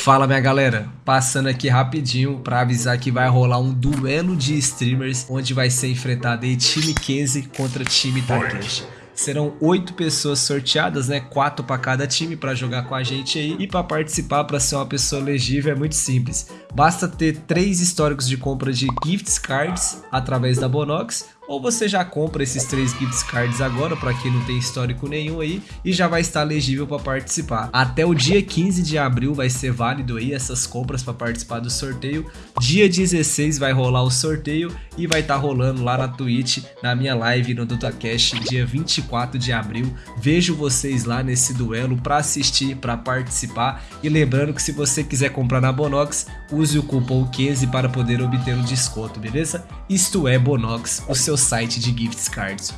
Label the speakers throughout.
Speaker 1: Fala minha galera, passando aqui rapidinho para avisar que vai rolar um duelo de streamers onde vai ser enfrentado aí time Kenzie contra time Takeshi. Serão oito pessoas sorteadas, né? Quatro para cada time para jogar com a gente aí. E para participar, para ser uma pessoa elegível, é muito simples. Basta ter três históricos de compra de gift cards através da Bonox ou você já compra esses três gift cards agora, para quem não tem histórico nenhum aí, e já vai estar elegível para participar. Até o dia 15 de abril vai ser válido aí essas compras para participar do sorteio. Dia 16 vai rolar o sorteio e vai estar tá rolando lá na Twitch, na minha live no DotaCast, dia 24 de abril. Vejo vocês lá nesse duelo para assistir, para participar. E lembrando que se você quiser comprar na Bonox, use o cupom 15 para poder obter um desconto, beleza? Isto é Bonox, o seu site de gift cards.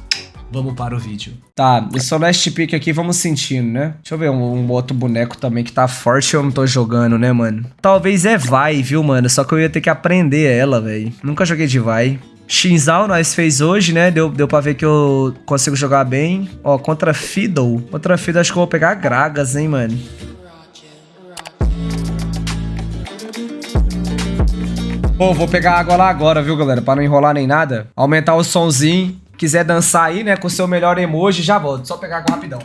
Speaker 1: Vamos para o vídeo. Tá, sou last pick aqui, vamos sentindo, né? Deixa eu ver um, um, outro boneco também que tá forte eu não tô jogando, né, mano? Talvez é Vai, viu, mano? Só que eu ia ter que aprender ela, velho. Nunca joguei de Vai. Shinzal nós fez hoje, né? Deu, deu pra ver que eu consigo jogar bem. Ó, contra Fiddle. Contra Fiddle acho que eu vou pegar Gragas, hein, mano? Pô, vou pegar água lá agora, viu, galera? Pra não enrolar nem nada. Aumentar o somzinho. Quiser dançar aí, né, com o seu melhor emoji, já volto. Só pegar água rapidão.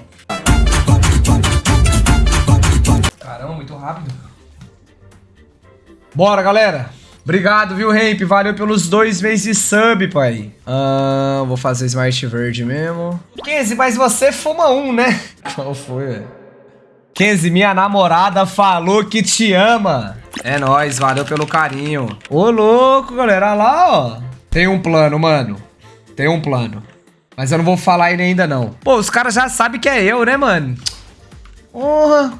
Speaker 1: Caramba, muito rápido. Bora, galera. Obrigado, viu, Ramp? Valeu pelos dois meses de sub, pai. Ah, vou fazer Smart Verde mesmo. 15, mas você fuma um, né? Qual foi, velho? Kenzie, minha namorada falou que te ama. É nóis, valeu pelo carinho. Ô, louco, galera. Olha lá, ó. Tem um plano, mano. Tem um plano. Mas eu não vou falar ele ainda, não. Pô, os caras já sabem que é eu, né, mano? Porra.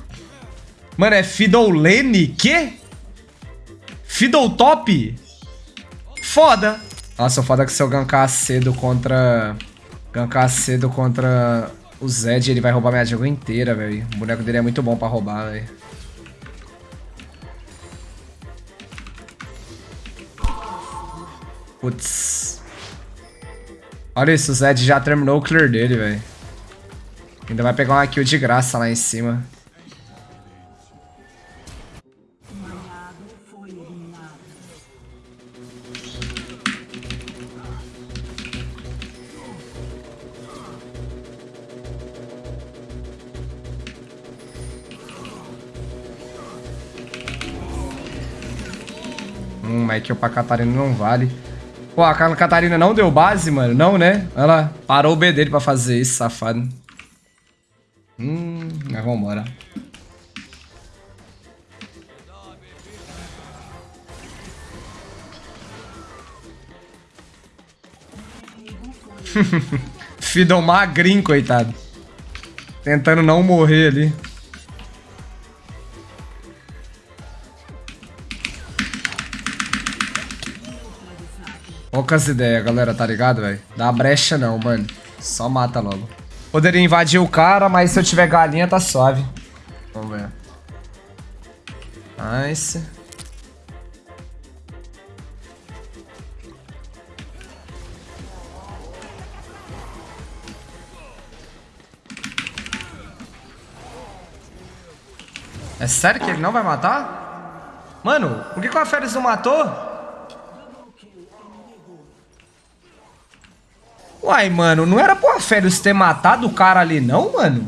Speaker 1: Mano, é Fidolene? Quê? Fiddle Top? Foda. Nossa, foda que se eu gankar cedo contra... Gankar cedo contra o Zed, ele vai roubar minha jungle inteira, velho. O boneco dele é muito bom pra roubar, velho. Putz. Olha isso, o Zed já terminou o clear dele, velho. Ainda vai pegar uma kill de graça lá em cima. Hum, mas que o pra Catarina não vale. Pô, a Catarina não deu base, mano. Não, né? Ela parou o B dele pra fazer isso, safado. Hum, mas vambora. Fiddle magrinho, coitado. Tentando não morrer ali. Poucas ideias, galera, tá ligado, velho? Dá brecha não, mano. Só mata logo. Poderia invadir o cara, mas se eu tiver galinha, tá suave. Vamos ver. Nice. É sério que ele não vai matar? Mano, por que, que o Aferes não matou? Uai, mano, não era pro Aférios ter matado o cara ali não, mano?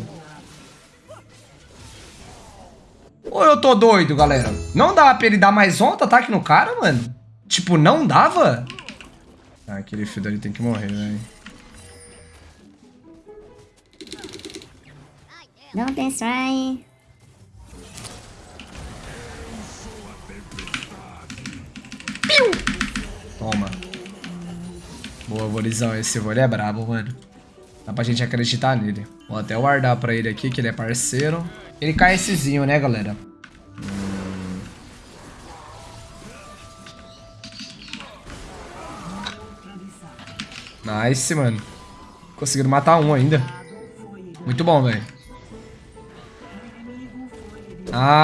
Speaker 1: Ou eu tô doido, galera? Não dava pra ele dar mais um ataque no cara, mano? Tipo, não dava? Ah, aquele filho ali tem que morrer, velho.
Speaker 2: Don't destroy.
Speaker 1: Piu! Toma. Boa, Volizão. Esse vôlei é brabo, mano. Dá pra gente acreditar nele. Vou até guardar pra ele aqui, que ele é parceiro. Ele cai essezinho, né, galera? Nice, mano. Conseguindo matar um ainda. Muito bom, velho.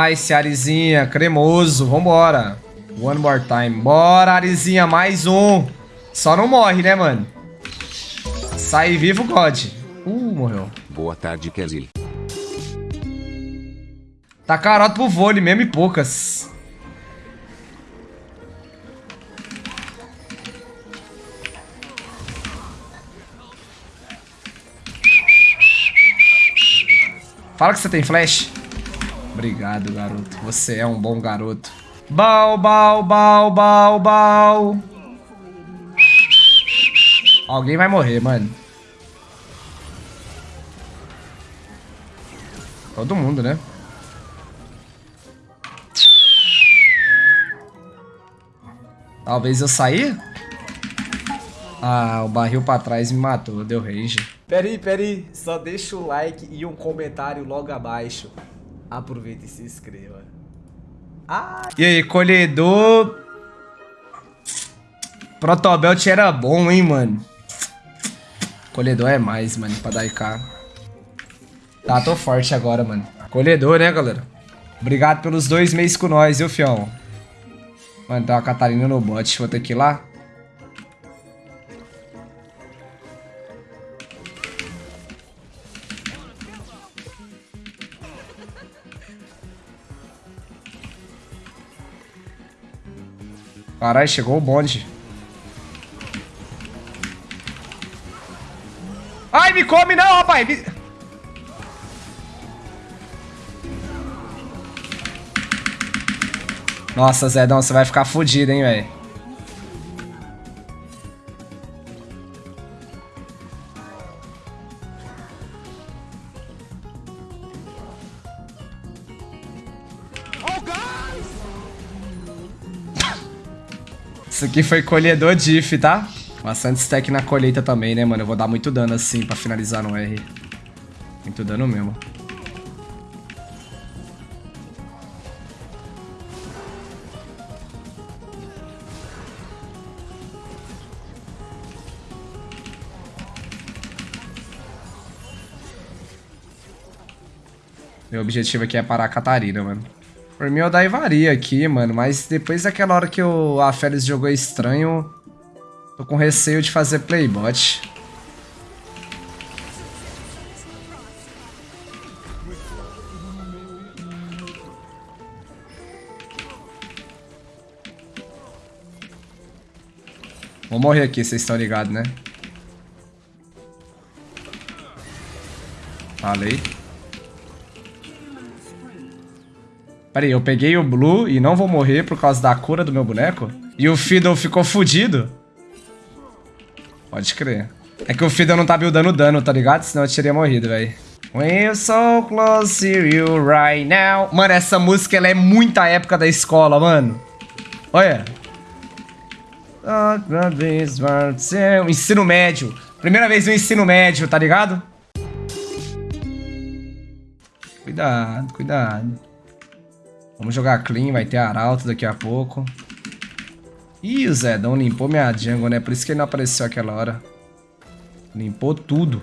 Speaker 1: Nice, Arizinha. Cremoso. Vambora. One more time. Bora, Arizinha. Mais um. Só não morre, né, mano? Sai vivo, God. Uh, morreu.
Speaker 3: Boa tarde, Kesil.
Speaker 1: Tá caroto pro vôlei mesmo e poucas. Fala que você tem flash. Obrigado, garoto. Você é um bom garoto. Bal, bal, bal, bal, bal. Alguém vai morrer, mano. Todo mundo, né? Talvez eu sair? Ah, o barril pra trás me matou, deu range. Peraí, peraí, só deixa o like e um comentário logo abaixo. Aproveita e se inscreva. Ah. E aí, colhedor... Protobelt era bom, hein, mano. Colhedor é mais, mano, pra dar IK. Tá, tô forte agora, mano. Colhedor, né, galera? Obrigado pelos dois meses com nós, viu, fião? Mano, tem uma Catarina no bot. Vou ter que ir lá. Caralho, chegou o bonde. Come não, rapaz! Nossa, Zedão, você vai ficar fudido, hein, velho. Isso aqui foi colhedor diff, tá? Bastante stack na colheita também, né, mano? Eu vou dar muito dano assim pra finalizar no R. Muito dano mesmo. Meu objetivo aqui é parar a Catarina, mano. Por mim eu daivaria aqui, mano, mas depois daquela hora que o a Félix jogou estranho, tô com receio de fazer playbot. Vou morrer aqui, vocês estão ligados, né? Falei. Pera aí, eu peguei o Blue e não vou morrer por causa da cura do meu boneco? E o Fiddle ficou fudido? Pode crer. É que o Fiddle não tá buildando dano, tá ligado? Senão eu teria morrido, velho. We're so close to you right now. Mano, essa música ela é muita época da escola, mano. Olha. Ensino médio. Primeira vez no ensino médio, tá ligado? Cuidado, cuidado. Vamos jogar clean, vai ter arauto daqui a pouco. Ih, o Zedão limpou minha jungle, né? Por isso que ele não apareceu aquela hora. Limpou tudo.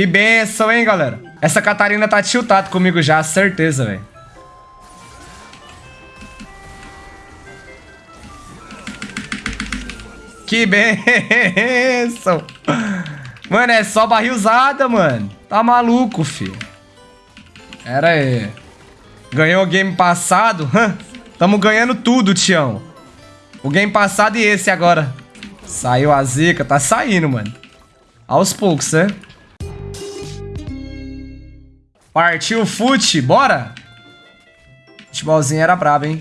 Speaker 1: Que benção, hein, galera? Essa Catarina tá tiltada comigo já, certeza, velho. Que benção. Mano, é só barrilzada, mano. Tá maluco, filho. Pera aí. Ganhou o game passado? Tamo ganhando tudo, Tião. O game passado e esse agora. Saiu a zica. Tá saindo, mano. Aos poucos, né? Partiu fute, bora? Futebolzinho era brabo, hein?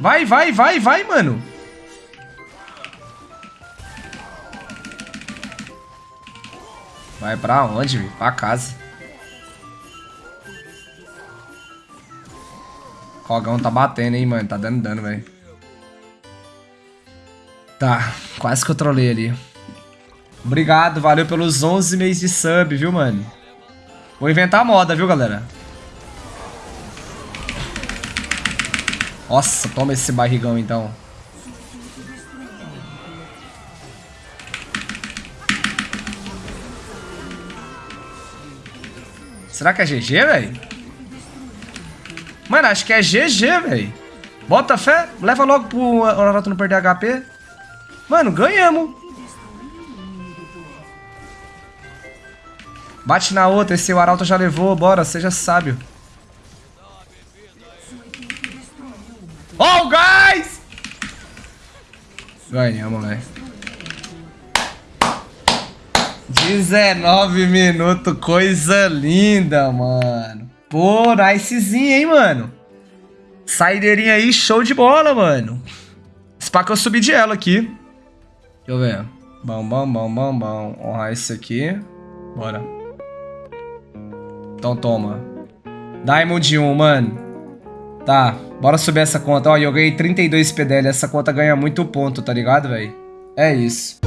Speaker 1: Vai, vai, vai, vai, mano. Vai pra onde, Pra casa. Rogão tá batendo, hein, mano. Tá dando dano, velho. Tá, quase que eu trolei ali. Obrigado, valeu pelos 11 meses de sub, viu, mano? Vou inventar a moda, viu, galera? Nossa, toma esse barrigão, então. Será que é GG, velho? Mano, acho que é GG, velho. Bota fé, leva logo pro Naruto não perder HP. Mano, ganhamos. Bate na outra, esse Arauto já levou, bora, seja sábio. Oh, guys! Ganhamos, velho. 19 minutos, coisa linda, mano. Pô, nicezinho, hein, mano. Saideirinha aí, show de bola, mano. Spa que eu subi de ela aqui. Deixa eu ver. Bom, bom, bom, bom, bom. Honrar esse aqui. Bora. Então toma. Diamond 1, mano. Tá, bora subir essa conta. Ó, eu ganhei 32 PDL. Essa conta ganha muito ponto, tá ligado, velho? É isso.